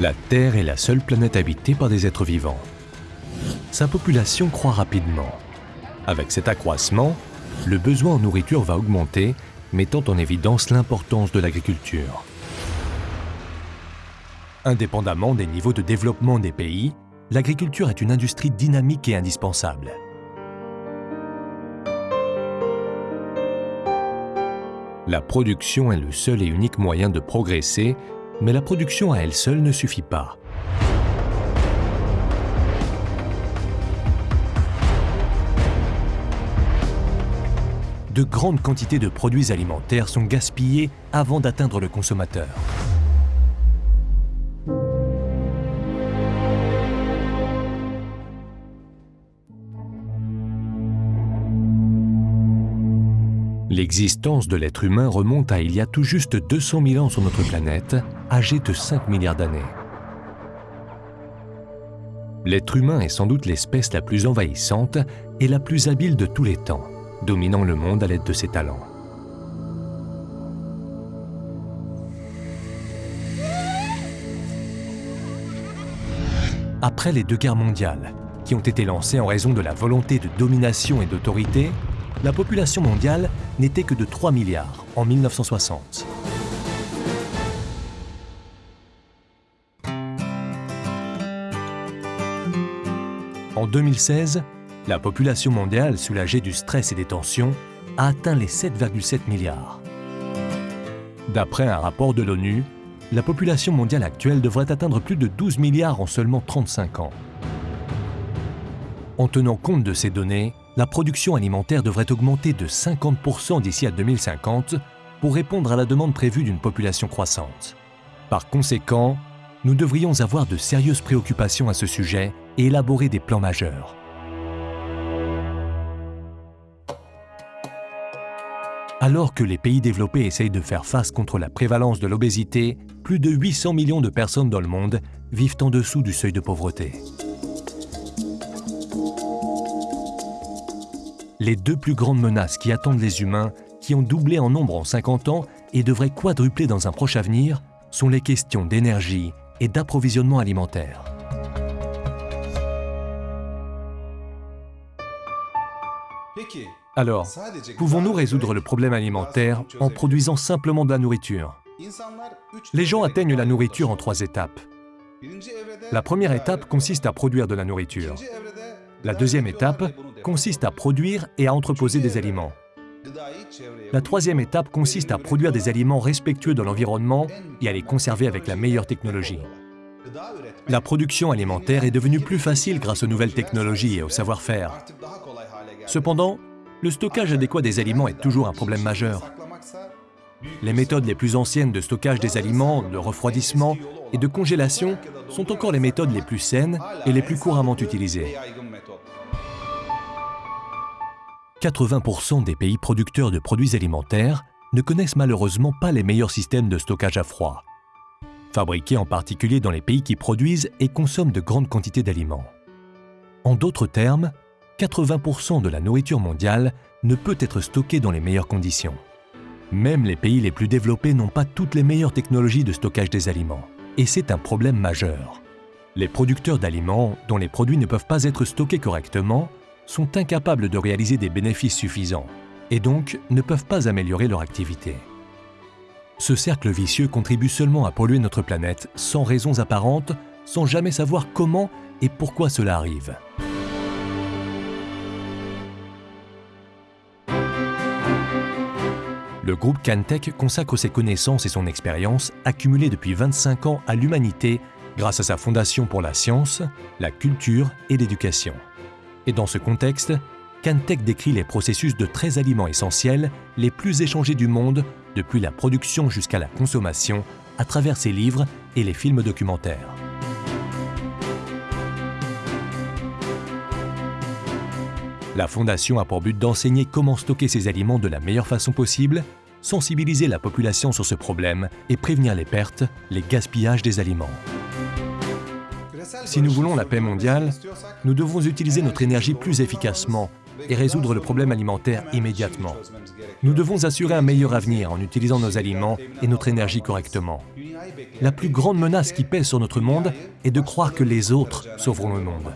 La Terre est la seule planète habitée par des êtres vivants. Sa population croît rapidement. Avec cet accroissement, le besoin en nourriture va augmenter, mettant en évidence l'importance de l'agriculture. Indépendamment des niveaux de développement des pays, l'agriculture est une industrie dynamique et indispensable. La production est le seul et unique moyen de progresser mais la production à elle seule ne suffit pas. De grandes quantités de produits alimentaires sont gaspillés avant d'atteindre le consommateur. L'existence de l'être humain remonte à il y a tout juste 200 000 ans sur notre planète, âgée de 5 milliards d'années. L'être humain est sans doute l'espèce la plus envahissante et la plus habile de tous les temps, dominant le monde à l'aide de ses talents. Après les deux guerres mondiales, qui ont été lancées en raison de la volonté de domination et d'autorité, la population mondiale n'était que de 3 milliards en 1960. En 2016, la population mondiale, soulagée du stress et des tensions, a atteint les 7,7 milliards. D'après un rapport de l'ONU, la population mondiale actuelle devrait atteindre plus de 12 milliards en seulement 35 ans. En tenant compte de ces données, la production alimentaire devrait augmenter de 50% d'ici à 2050 pour répondre à la demande prévue d'une population croissante. Par conséquent, nous devrions avoir de sérieuses préoccupations à ce sujet et élaborer des plans majeurs. Alors que les pays développés essayent de faire face contre la prévalence de l'obésité, plus de 800 millions de personnes dans le monde vivent en dessous du seuil de pauvreté. les deux plus grandes menaces qui attendent les humains, qui ont doublé en nombre en 50 ans et devraient quadrupler dans un proche avenir, sont les questions d'énergie et d'approvisionnement alimentaire. Alors, pouvons-nous résoudre le problème alimentaire en produisant simplement de la nourriture? Les gens atteignent la nourriture en trois étapes. La première étape consiste à produire de la nourriture. La deuxième étape consiste à produire et à entreposer des aliments. La troisième étape consiste à produire des aliments respectueux de l'environnement et à les conserver avec la meilleure technologie. La production alimentaire est devenue plus facile grâce aux nouvelles technologies et au savoir-faire. Cependant, le stockage adéquat des aliments est toujours un problème majeur. Les méthodes les plus anciennes de stockage des aliments, de refroidissement et de congélation sont encore les méthodes les plus saines et les plus couramment utilisées. 80% des pays producteurs de produits alimentaires ne connaissent malheureusement pas les meilleurs systèmes de stockage à froid, fabriqués en particulier dans les pays qui produisent et consomment de grandes quantités d'aliments. En d'autres termes, 80% de la nourriture mondiale ne peut être stockée dans les meilleures conditions. Même les pays les plus développés n'ont pas toutes les meilleures technologies de stockage des aliments, et c'est un problème majeur. Les producteurs d'aliments, dont les produits ne peuvent pas être stockés correctement, sont incapables de réaliser des bénéfices suffisants et donc ne peuvent pas améliorer leur activité. Ce cercle vicieux contribue seulement à polluer notre planète sans raisons apparentes, sans jamais savoir comment et pourquoi cela arrive. Le groupe Cantech consacre ses connaissances et son expérience accumulées depuis 25 ans à l'humanité grâce à sa fondation pour la science, la culture et l'éducation. Et dans ce contexte, Cantech décrit les processus de 13 aliments essentiels les plus échangés du monde, depuis la production jusqu'à la consommation, à travers ses livres et les films documentaires. La Fondation a pour but d'enseigner comment stocker ces aliments de la meilleure façon possible, sensibiliser la population sur ce problème et prévenir les pertes, les gaspillages des aliments. Si nous voulons la paix mondiale, nous devons utiliser notre énergie plus efficacement et résoudre le problème alimentaire immédiatement. Nous devons assurer un meilleur avenir en utilisant nos aliments et notre énergie correctement. La plus grande menace qui pèse sur notre monde est de croire que les autres sauveront le monde.